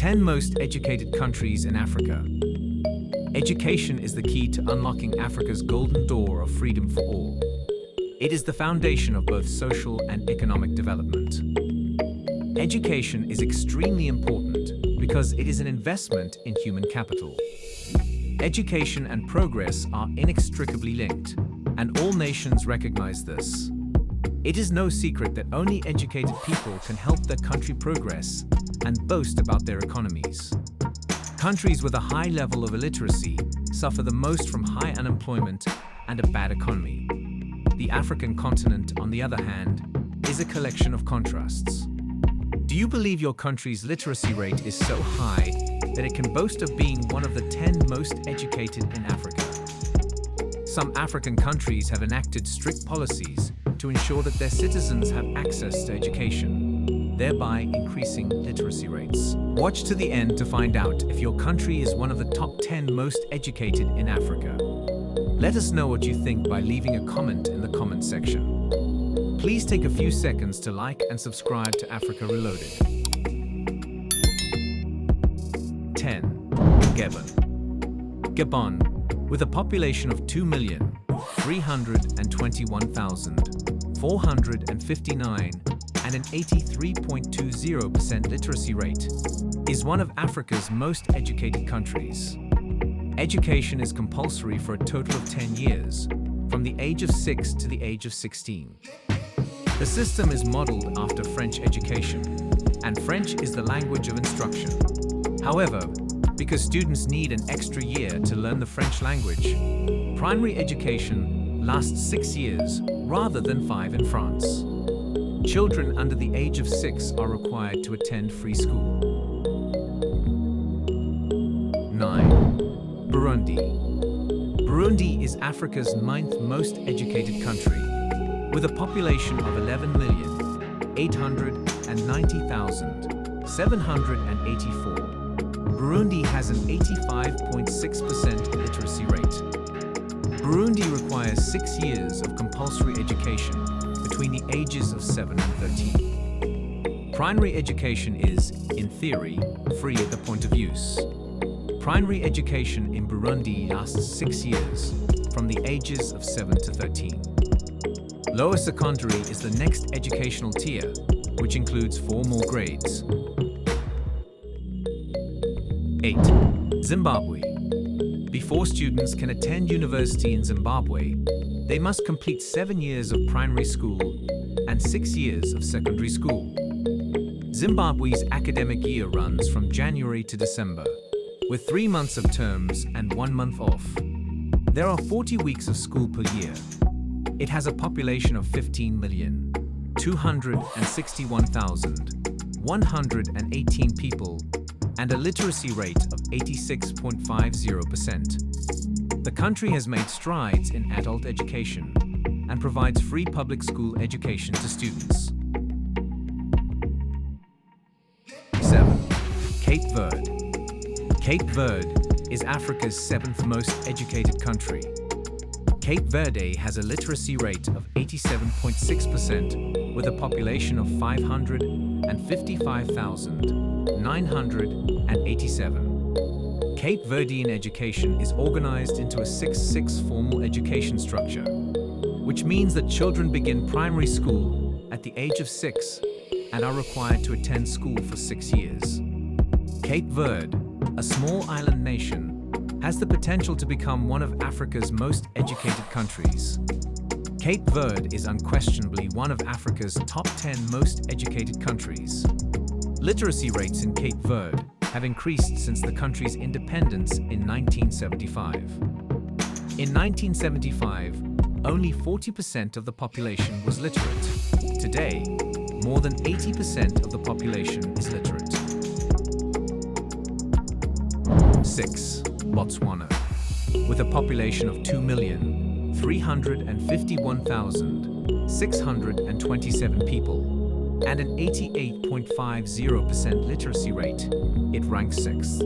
10 most educated countries in Africa. Education is the key to unlocking Africa's golden door of freedom for all. It is the foundation of both social and economic development. Education is extremely important because it is an investment in human capital. Education and progress are inextricably linked, and all nations recognize this. It is no secret that only educated people can help their country progress and boast about their economies. Countries with a high level of illiteracy suffer the most from high unemployment and a bad economy. The African continent, on the other hand, is a collection of contrasts. Do you believe your country's literacy rate is so high that it can boast of being one of the 10 most educated in Africa? Some African countries have enacted strict policies to ensure that their citizens have access to education, thereby increasing literacy rates. Watch to the end to find out if your country is one of the top 10 most educated in Africa. Let us know what you think by leaving a comment in the comment section. Please take a few seconds to like and subscribe to Africa Reloaded. 10. Gabon. Gabon, with a population of 2,321,459 and an 83.20% literacy rate, is one of Africa's most educated countries. Education is compulsory for a total of 10 years, from the age of 6 to the age of 16. The system is modeled after French education, and French is the language of instruction. However, because students need an extra year to learn the French language, primary education lasts six years rather than five in France. Children under the age of six are required to attend free school. 9. Burundi. Burundi is Africa's ninth most educated country, with a population of 11,890,784. Burundi has an 85.6% literacy rate. Burundi requires six years of compulsory education between the ages of 7 and 13. Primary education is, in theory, free at the point of use. Primary education in Burundi lasts six years, from the ages of 7 to 13. Lower secondary is the next educational tier, which includes four more grades. 8. Zimbabwe. Before students can attend university in Zimbabwe, they must complete seven years of primary school and six years of secondary school. Zimbabwe's academic year runs from January to December, with three months of terms and one month off. There are 40 weeks of school per year. It has a population of 15 million, 261,118 people and a literacy rate of 86.50%. The country has made strides in adult education and provides free public school education to students. 7. Cape Verde. Cape Verde is Africa's seventh most educated country. Cape Verde has a literacy rate of 87.6% with a population of 555,987. Cape Verdean education is organized into a 6-6 formal education structure, which means that children begin primary school at the age of 6 and are required to attend school for six years. Cape Verde, a small island nation, has the potential to become one of Africa's most educated countries. Cape Verde is unquestionably one of Africa's top 10 most educated countries. Literacy rates in Cape Verde have increased since the country's independence in 1975. In 1975, only 40% of the population was literate. Today, more than 80% of the population is literate. 6. Botswana, with a population of 2,351,627 people and an 88.50% literacy rate, it ranks 6th.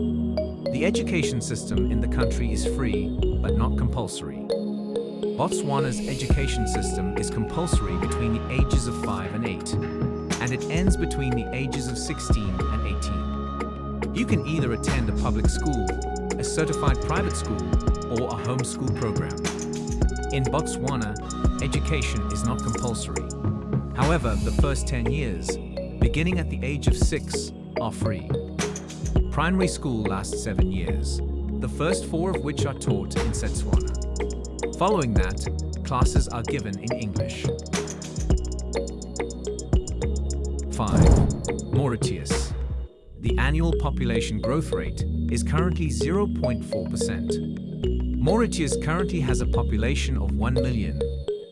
The education system in the country is free, but not compulsory. Botswana's education system is compulsory between the ages of 5 and 8, and it ends between the ages of 16 and 18. You can either attend a public school, a certified private school, or a homeschool program. In Botswana, education is not compulsory. However, the first 10 years, beginning at the age of 6, are free. Primary school lasts 7 years, the first four of which are taught in Setswana. Following that, classes are given in English. 5. Mauritius. The annual population growth rate is currently 0.4%. Mauritius currently has a population of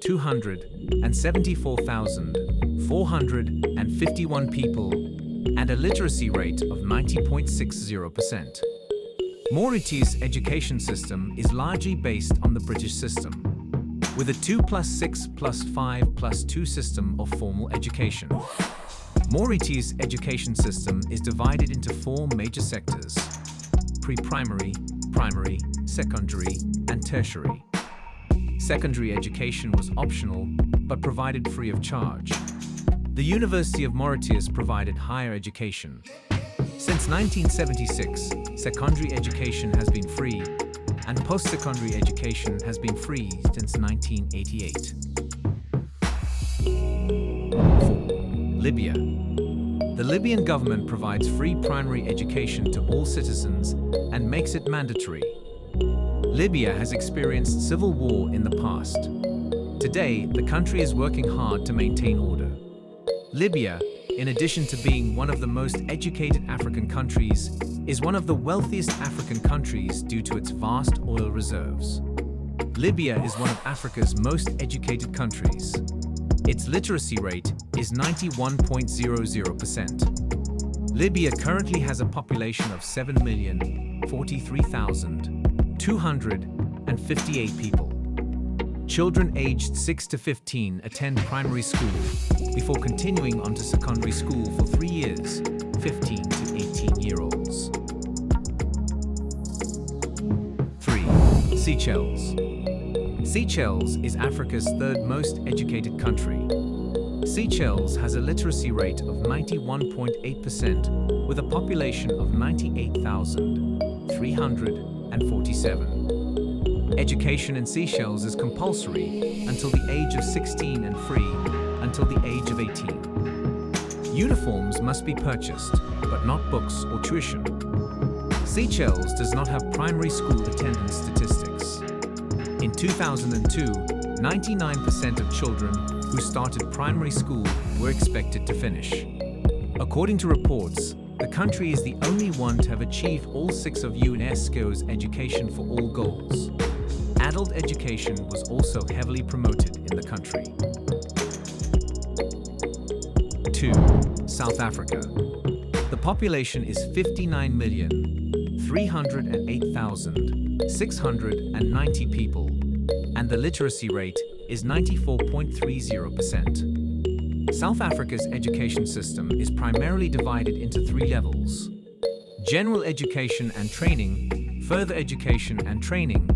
1,274,451 people and a literacy rate of 90.60%. Mauritius' education system is largely based on the British system, with a 2 plus 6 plus 5 plus 2 system of formal education. Mauritius' education system is divided into four major sectors, pre-primary, primary, secondary, and tertiary. Secondary education was optional, but provided free of charge. The University of Mauritius provided higher education. Since 1976, secondary education has been free, and post-secondary education has been free since 1988. Libya the Libyan government provides free primary education to all citizens and makes it mandatory. Libya has experienced civil war in the past. Today, the country is working hard to maintain order. Libya, in addition to being one of the most educated African countries, is one of the wealthiest African countries due to its vast oil reserves. Libya is one of Africa's most educated countries. Its literacy rate is 91.00%. Libya currently has a population of 7,043,258 people. Children aged 6 to 15 attend primary school before continuing on to secondary school for three years, 15 to 18 year olds. 3. Seychelles. Seychelles is Africa's third most educated country. Seychelles has a literacy rate of 91.8% with a population of 98,347. Education in Seychelles is compulsory until the age of 16 and free until the age of 18. Uniforms must be purchased, but not books or tuition. Seychelles does not have primary school attendance statistics. In 2002, 99% of children who started primary school were expected to finish. According to reports, the country is the only one to have achieved all six of UNESCO's Education for All goals. Adult education was also heavily promoted in the country. 2. South Africa. The population is 59,308,690 people and the literacy rate is 94.30%. South Africa's education system is primarily divided into three levels. General education and training, further education and training,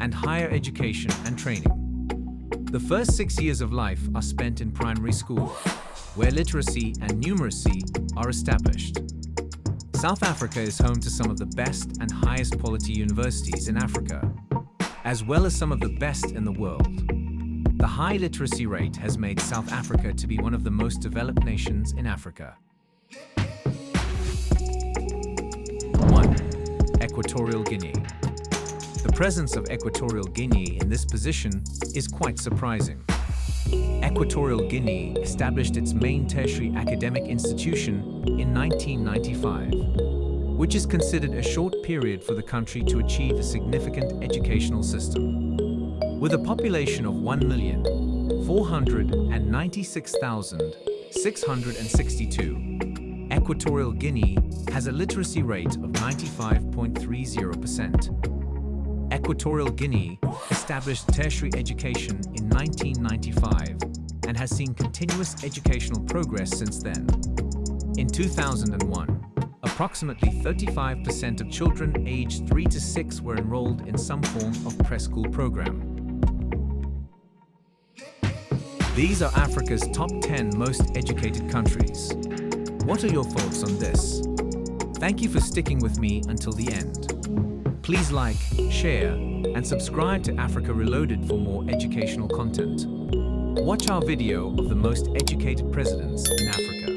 and higher education and training. The first six years of life are spent in primary school, where literacy and numeracy are established. South Africa is home to some of the best and highest quality universities in Africa, as well as some of the best in the world. The high literacy rate has made South Africa to be one of the most developed nations in Africa. 1. Equatorial Guinea The presence of Equatorial Guinea in this position is quite surprising. Equatorial Guinea established its main tertiary academic institution in 1995 which is considered a short period for the country to achieve a significant educational system. With a population of 1,496,662, Equatorial Guinea has a literacy rate of 95.30%. Equatorial Guinea established tertiary education in 1995 and has seen continuous educational progress since then. In 2001, Approximately 35% of children aged 3 to 6 were enrolled in some form of preschool program. These are Africa's top 10 most educated countries. What are your thoughts on this? Thank you for sticking with me until the end. Please like, share, and subscribe to Africa Reloaded for more educational content. Watch our video of the most educated presidents in Africa.